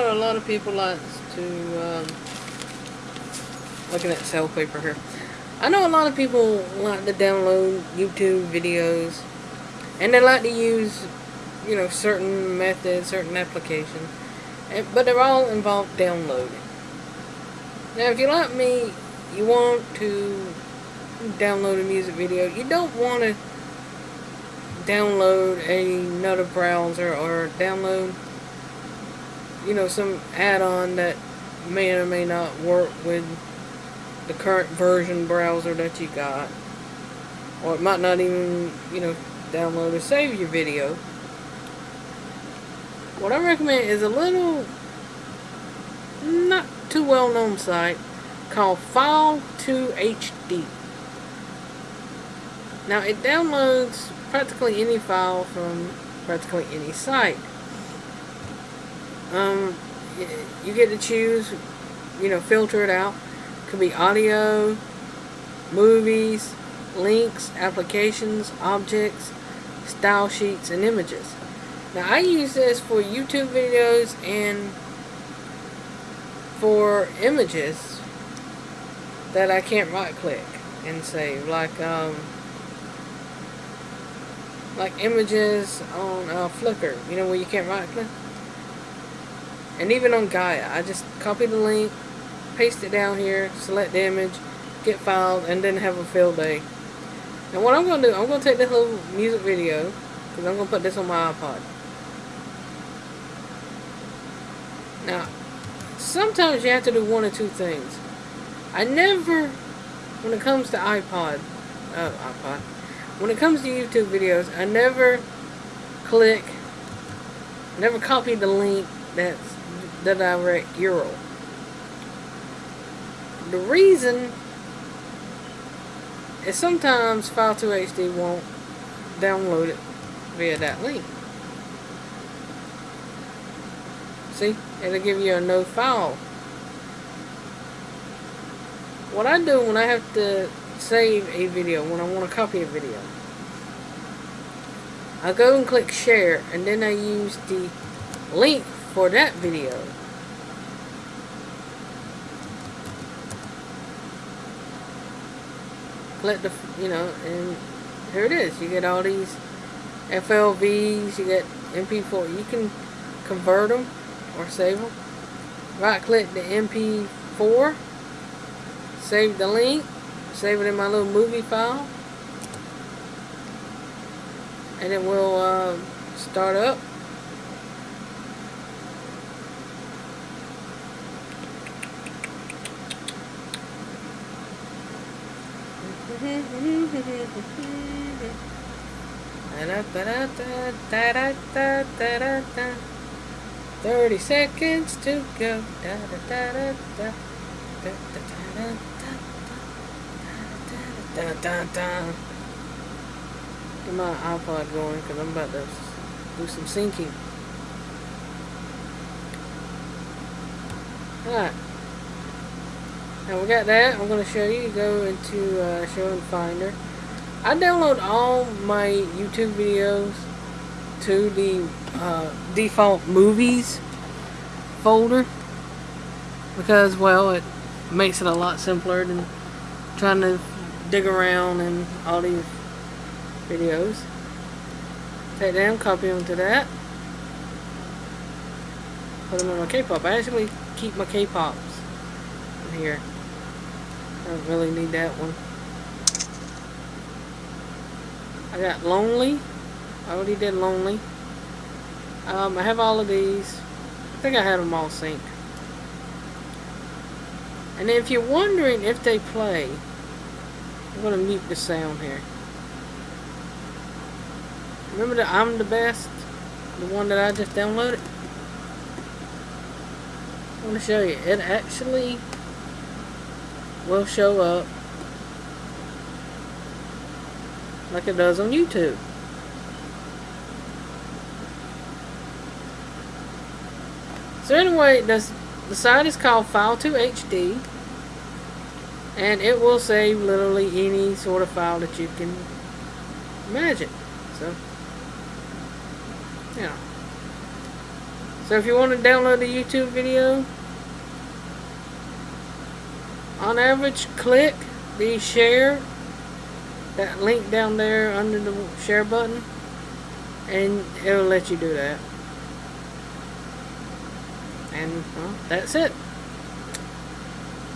know a lot of people like to, um, looking at cell paper here. I know a lot of people like to download YouTube videos, and they like to use, you know, certain methods, certain applications, but they're all involved downloading. Now, if you're like me, you want to download a music video, you don't want to download another browser or download you know some add-on that may or may not work with the current version browser that you got. Or it might not even you know download or save your video. What I recommend is a little not too well known site called File2HD now it downloads practically any file from practically any site. Um, you get to choose, you know, filter it out. Could be audio, movies, links, applications, objects, style sheets, and images. Now I use this for YouTube videos and for images that I can't right click and save. Like, um, like images on uh, Flickr, you know where you can't right click? And even on Gaia, I just copy the link, paste it down here, select the image, get filed, and then have a field day. And what I'm to do, I'm to take this little music video, because I'm to put this on my iPod. Now, sometimes you have to do one or two things. I never, when it comes to iPod, uh, iPod, when it comes to YouTube videos, I never click, never copy the link that's the direct URL. The reason is sometimes File2HD won't download it via that link. See, it'll give you a no file. What I do when I have to save a video, when I want to copy a video. I go and click share and then I use the link for that video. Click the, you know, and here it is. You get all these FLVs, you get MP4. You can convert them or save them. Right click the MP4, save the link, save it in my little movie file and it will uh, start up Thirty seconds to go. Get my iPod going because I'm about to do some syncing. Alright. Now we got that. I'm going to show you. Go into uh, Show and Finder. I download all my YouTube videos to the uh, default movies folder because, well, it makes it a lot simpler than trying to dig around in all these videos. Take them, copy them to that. Put them in my K-pop. I actually keep my K-pops here. I really need that one. I got Lonely. I already did Lonely. Um, I have all of these. I think I had them all synced. And if you're wondering if they play, I'm going to mute the sound here. Remember that I'm the best? The one that I just downloaded? I want to show you. It actually will show up like it does on YouTube. So anyway, this, the site is called File2HD and it will save literally any sort of file that you can imagine so yeah So if you want to download a YouTube video, on average, click the share, that link down there under the share button, and it'll let you do that. And, well, that's it.